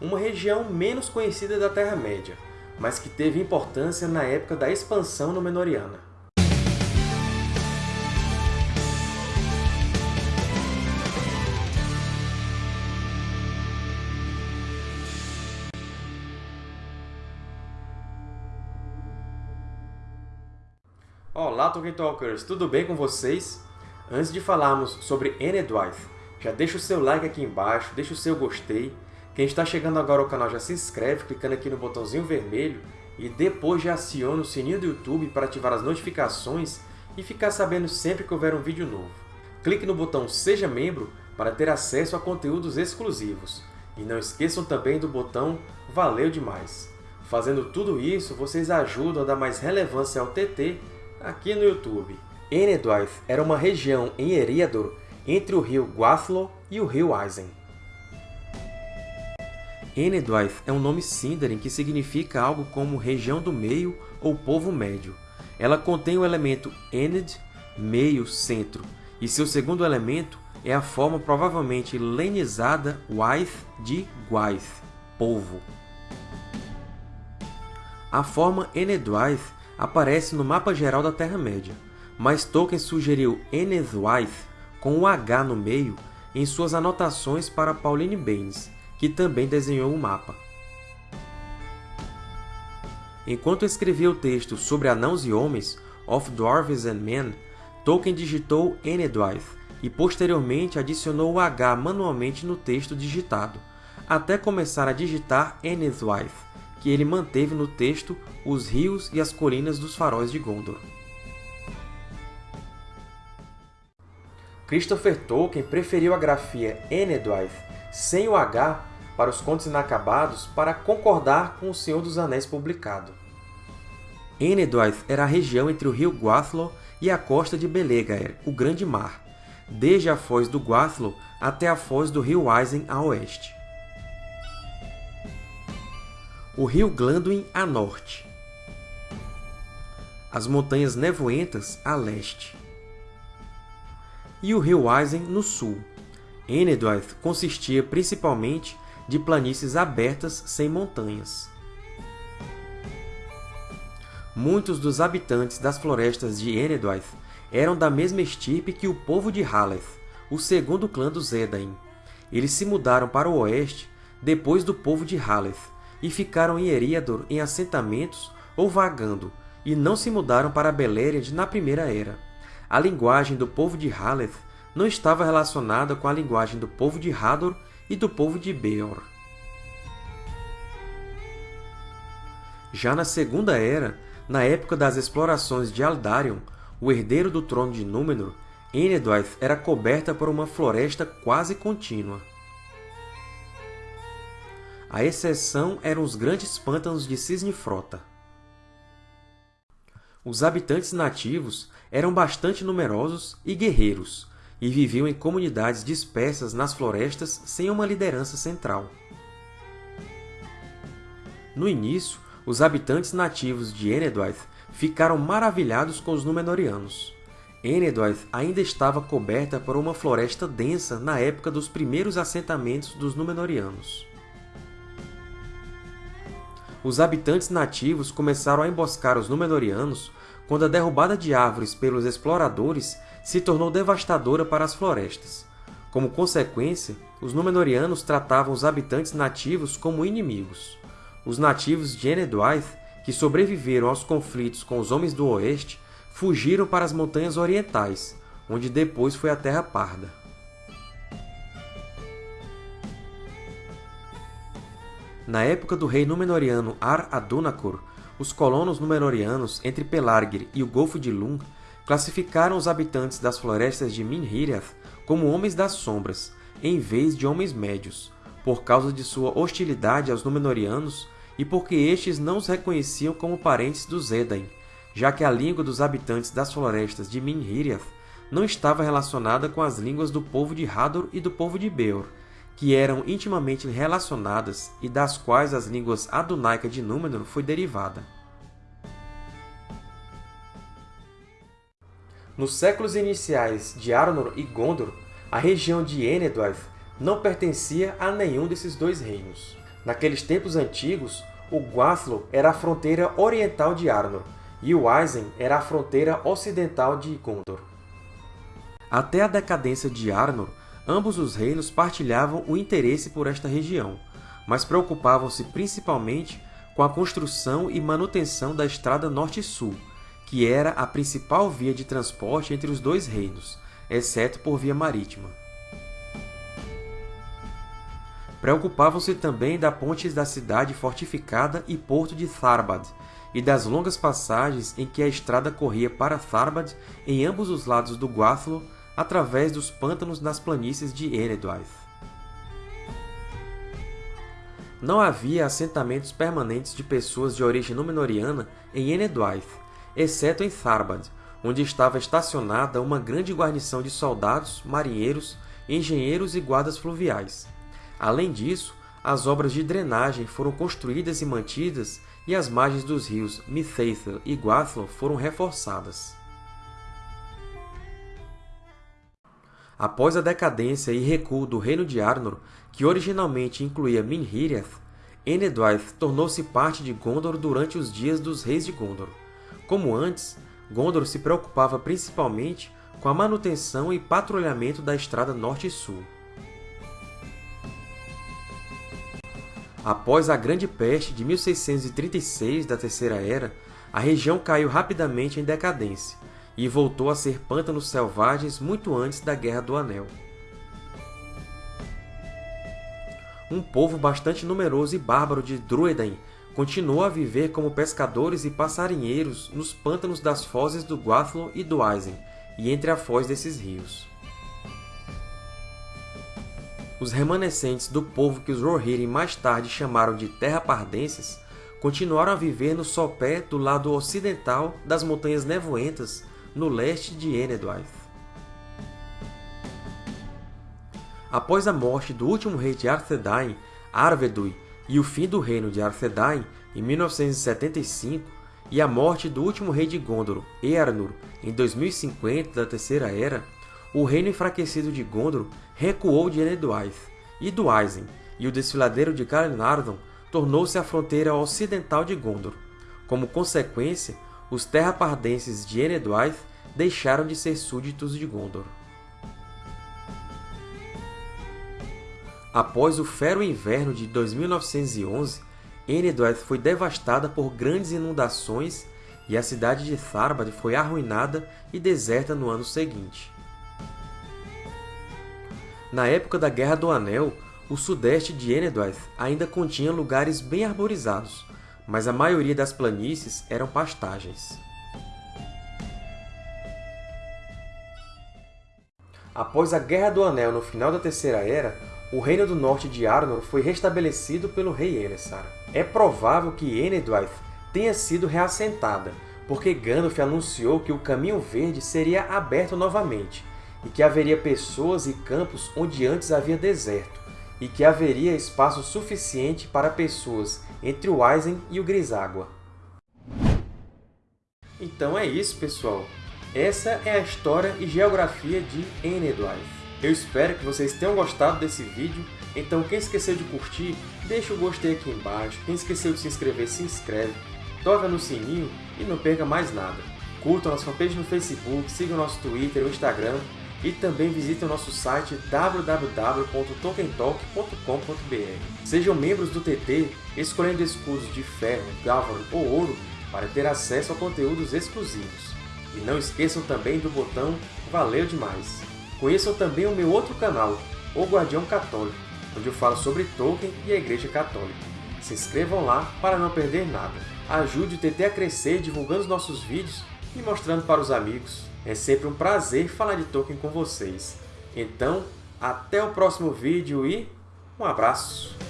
uma região menos conhecida da Terra-média, mas que teve importância na época da expansão Númenóreana. Olá, Tolkien Talkers! Tudo bem com vocês? Antes de falarmos sobre Enedwaith, já deixa o seu like aqui embaixo, deixa o seu gostei. Quem está chegando agora ao canal já se inscreve clicando aqui no botãozinho vermelho e depois já aciona o sininho do YouTube para ativar as notificações e ficar sabendo sempre que houver um vídeo novo. Clique no botão Seja Membro para ter acesso a conteúdos exclusivos. E não esqueçam também do botão Valeu demais! Fazendo tudo isso, vocês ajudam a dar mais relevância ao TT aqui no YouTube. Enedwaith era uma região em Eriador entre o rio Guathlo e o rio Isen. Enedwaith é um nome Sindarin que significa algo como região do meio ou povo médio. Ela contém o elemento Ened, meio, centro, e seu segundo elemento é a forma provavelmente lenizada Waith de Gwaith, povo. A forma Enedwaith aparece no mapa geral da Terra-média, mas Tolkien sugeriu Enedwaith com um H no meio em suas anotações para Pauline Baynes, que também desenhou o mapa. Enquanto escrevia o texto sobre Anãos e Homens, Of Dwarves and Men, Tolkien digitou Enedwaith e posteriormente adicionou o H manualmente no texto digitado, até começar a digitar Enedwaith, que ele manteve no texto os rios e as colinas dos faróis de Gondor. Christopher Tolkien preferiu a grafia Enedwaith sem o H para os Contos Inacabados para concordar com O Senhor dos Anéis publicado. Enedwaith era a região entre o rio Guathlo e a costa de Belegaer, o Grande Mar, desde a foz do Guathlo até a foz do rio Isen a oeste. O rio Glanduin a norte. As Montanhas Nevoentas a leste e o rio Isen no sul. Enedwaith consistia principalmente de planícies abertas sem montanhas. Muitos dos habitantes das florestas de Enedwaith eram da mesma estirpe que o povo de Haleth, o segundo clã dos Edain. Eles se mudaram para o oeste depois do povo de Haleth e ficaram em Eriador em assentamentos ou vagando, e não se mudaram para Beleriand na Primeira Era a linguagem do povo de Haleth não estava relacionada com a linguagem do povo de Hador e do povo de Beor. Já na Segunda Era, na época das explorações de Aldarion, o herdeiro do trono de Númenor, Enedwaith era coberta por uma floresta quase contínua. A exceção eram os grandes pântanos de Cisne-Frota. Os habitantes nativos eram bastante numerosos e guerreiros, e viviam em comunidades dispersas nas florestas sem uma liderança central. No início, os habitantes nativos de Enedwaith ficaram maravilhados com os Númenóreanos. Enedwaith ainda estava coberta por uma floresta densa na época dos primeiros assentamentos dos Númenóreanos. Os habitantes nativos começaram a emboscar os Númenóreanos quando a derrubada de árvores pelos exploradores se tornou devastadora para as florestas. Como consequência, os Númenóreanos tratavam os habitantes nativos como inimigos. Os nativos de Enedwaith, que sobreviveram aos conflitos com os Homens do Oeste, fugiram para as Montanhas Orientais, onde depois foi a Terra Parda. Na época do rei Númenóreano Ar-Adunacor, os colonos Númenóreanos entre Pelargir e o Golfo de Lung classificaram os habitantes das florestas de Minhiriath como Homens das Sombras, em vez de Homens Médios, por causa de sua hostilidade aos Númenóreanos e porque estes não os reconheciam como parentes dos Edain, já que a língua dos habitantes das florestas de Minhiriath não estava relacionada com as línguas do povo de Hador e do povo de Beor, que eram intimamente relacionadas e das quais as línguas adunaica de Númenor foi derivada. Nos séculos iniciais de Arnor e Gondor, a região de Enedwaith não pertencia a nenhum desses dois reinos. Naqueles tempos antigos, o Gwathlo era a fronteira oriental de Arnor, e o Aizen era a fronteira ocidental de Gondor. Até a decadência de Arnor, ambos os reinos partilhavam o interesse por esta região, mas preocupavam-se principalmente com a construção e manutenção da Estrada Norte-Sul, que era a principal via de transporte entre os dois reinos, exceto por via marítima. Preocupavam-se também da ponte da cidade fortificada e porto de Tharbad, e das longas passagens em que a estrada corria para Tharbad em ambos os lados do Gwathlo através dos pântanos nas planícies de Enedwaith. Não havia assentamentos permanentes de pessoas de origem Númenoriana em Enedwaith, exceto em Tharbad, onde estava estacionada uma grande guarnição de soldados, marinheiros, engenheiros e guardas fluviais. Além disso, as obras de drenagem foram construídas e mantidas e as margens dos rios Mithaithel e Gwathlo foram reforçadas. Após a decadência e recuo do Reino de Arnor, que originalmente incluía Minhiriath, Enedwaith tornou-se parte de Gondor durante os dias dos Reis de Gondor. Como antes, Gondor se preocupava principalmente com a manutenção e patrulhamento da estrada norte e sul. Após a Grande Peste de 1636 da Terceira Era, a região caiu rapidamente em decadência e voltou a ser pântanos selvagens muito antes da Guerra do Anel. Um povo bastante numeroso e bárbaro de Druedain continuou a viver como pescadores e passarinheiros nos pântanos das fozes do Gwathlo e do Aizen, e entre a foz desses rios os remanescentes do povo que os Rohirrim mais tarde chamaram de Terra-Pardenses continuaram a viver no sopé do lado ocidental das Montanhas Nevoentas, no leste de Enedwaith. Após a morte do último rei de Arthedain, Arvedui, e o fim do reino de Arthedain, em 1975, e a morte do último rei de Gondor, Earnur, em 2050 da Terceira Era, o reino enfraquecido de Gondor recuou de Enedwaith e do Aizen, e o desfiladeiro de Calenardon tornou-se a fronteira ocidental de Gondor. Como consequência, os terrapardenses de Enedwaith deixaram de ser súditos de Gondor. Após o fero inverno de 2911, Enedwaith foi devastada por grandes inundações e a cidade de Tharbad foi arruinada e deserta no ano seguinte. Na época da Guerra do Anel, o sudeste de Enedwaith ainda continha lugares bem arborizados, mas a maioria das planícies eram pastagens. Após a Guerra do Anel no final da Terceira Era, o Reino do Norte de Arnor foi restabelecido pelo rei Elessar. É provável que Enedwaith tenha sido reassentada, porque Gandalf anunciou que o Caminho Verde seria aberto novamente, e que haveria pessoas e campos onde antes havia deserto, e que haveria espaço suficiente para pessoas entre o Aizen e o Griságua. Então é isso, pessoal! Essa é a história e geografia de Enedwaith. Eu espero que vocês tenham gostado desse vídeo, então quem esqueceu de curtir, deixa o gostei aqui embaixo, quem esqueceu de se inscrever, se inscreve, toca no sininho e não perca mais nada. Curtam nossa fanpage no Facebook, sigam nosso Twitter e Instagram, e também visite o nosso site www.tokentalk.com.br. Sejam membros do TT escolhendo escudos de ferro, gávaro ou ouro para ter acesso a conteúdos exclusivos. E não esqueçam também do botão Valeu Demais! Conheçam também o meu outro canal, O Guardião Católico, onde eu falo sobre Tolkien e a Igreja Católica. Se inscrevam lá para não perder nada. Ajude o TT a crescer divulgando os nossos vídeos e mostrando para os amigos. É sempre um prazer falar de Tolkien com vocês. Então, até o próximo vídeo e um abraço!